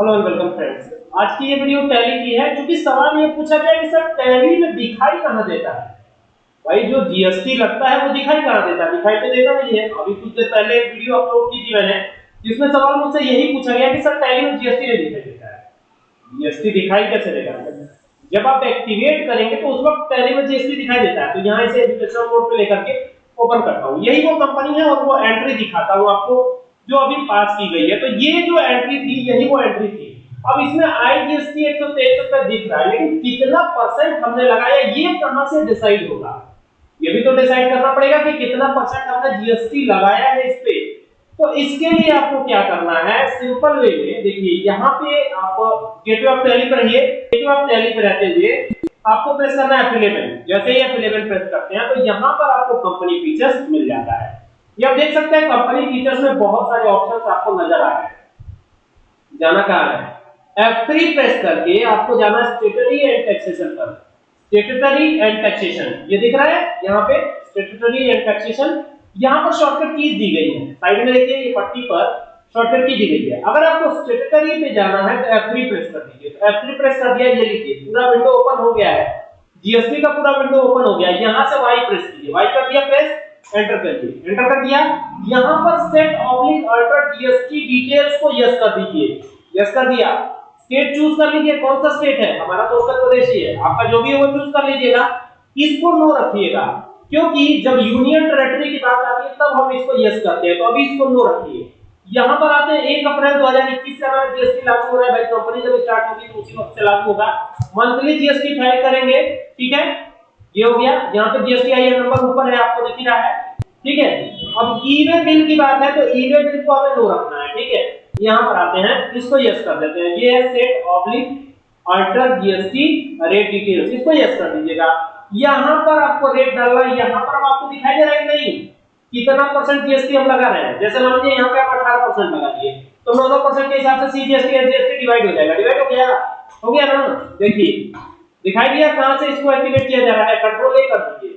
Hello and welcome friends आज की ये वीडियो टैली की है क्योंकि सवाल ये पूछा गया कि सर, टैली में दिखाई कहाँ देता है? भाई, जो जीएसटी लगता है, वो दिखाई कहाँ देता है? दिखाई तो देता नहीं है। अभी कुछ देर पहले एक वीडियो अपलोड की थी मैंने, जिसमें सवाल मुझसे यही पूछा गया कि सर, टैली में जीएसटी नहीं दिखाई देता है। जीएसटी दिखाई कैसे देगा? जब आप एक्टिवेट करेंगे तो उस वक्त टैली में जीएसटी दिखाई देता है। तो यहाँ इसे एजुकेशन कोड पे लेकर के ओपन करता हूँ। यही वो कंपनी है और वो एंट्री दिखाता हूँ आपको। जो अभी पास की गई है। तो ये जो एंट्री थी, यही वो एंट्री थी। अब इसमें आईजीएसटी एक सौ तेईस रुपए दिख रहा है, लेकिन कितना परसेंट हमने लगाया, ये कहाँ से डिसाइड होगा? ये भी तो डिसाइड करना पड़ेगा कि कितना परसेंट हमने जीएसटी लगाया है इस पे। तो इसके लिए आपको क्या करना है? सिंपल वे में देखिए, यहाँ पे आप गेटवे ऑफ़ टैली पर रहिए। गेटवे ऑफ़ टैली पर रहते हुए आपको प्रेस करना है एफिलेबल जैसे ही एफिलेबल प्रेस करते हैं तो यहाँ पर आपको कंपनी फीचर्स मिल जाता है। ये आप देख सकते हैं कंपनी फीचर्स में बहुत सारे ऑप्शंस आपको नज़र आ रहे हैं। जाना कहाँ है? F3 प्रेस करके आपको जाना स्टेटरी एंड टैक्सेशन पर। स्टेटरी एंड टैक्सेशन ये दिख रहा है, यहाँ पे स्टेटरी एंड टैक्सेशन यहाँ पर शॉर्टकट कीज दी गई है। साइड में देखिए, ये पट्टी पर शॉर्टकट की दी गई है। अगर आपको स्टेटरी पे जाना है तो F3 प्रेस कर दीजिए। तो F3 प्रेस कर दिया, ये लीजिए पूरा विंडो ओपन हो गया है। जीएसटी का पूरा विंडो ओपन हो गया। यहाँ से वाई प्रेस कीजिए। वाई कर दिया प्रेस एंटर करिए एंटर कर दिया। यहाँ पर set oblique alter GST details को यस कर दीजिए। यस कर दिया। स्टेट चूज़ कर लीजिए। कौन सा स्टेट है? हमारा तो उत्तर प्रदेश ही है। आपका जो भी है वो चूज़ कर लीजिएगा। इसको नो रखिएगा। क्योंकि जब यूनियन टेरिटरी की बात आती है, तब हम इसको यस करते हैं। तो अभी इसको नो रखिए। यहाँ पर आते हैं। 1 अप्रैल 2021 से हमारा जीएसटी लागू हो रहा है। भाई कंपनी जब स्टार्ट होगी तो उसी वक्त से लागू होगा। मंथली जीएसटी फ़ाइल करेंगे। ठीक है? ये हो गया। यहाँ पे जीएसटी आई नंबर ऊपर है, आपको दिख रहा है। ठीक है? अब ईवे बिल की बात है तो ईवे बिल को हमें नो रखना है, ठीक है? यहाँ पर आते हैं, इसको यस कर देते हैं। ये है set oblique alter GST rate details इसको यस कर दीजिएगा। यहाँ पर आपको रेट डालना है, यहाँ पर आपको दिखाई दे रहा है नहीं? कितना परसेंट जीएसटी हम लगा रहे हैं? जैसे मान लीजिए यहाँ पे आप अठारह परसेंट लगा दिए तो नौ परसेंट के हिसाब से सीजीएसटी एसजीएसटी डिवाइड हो जाएगा। डिवाइड हो गया? हो गया ना? देखिए दिखाई दिया कहाँ से? इसको एक्टिवेट किया जा रहा है कंट्रोल ए कर दीजिए।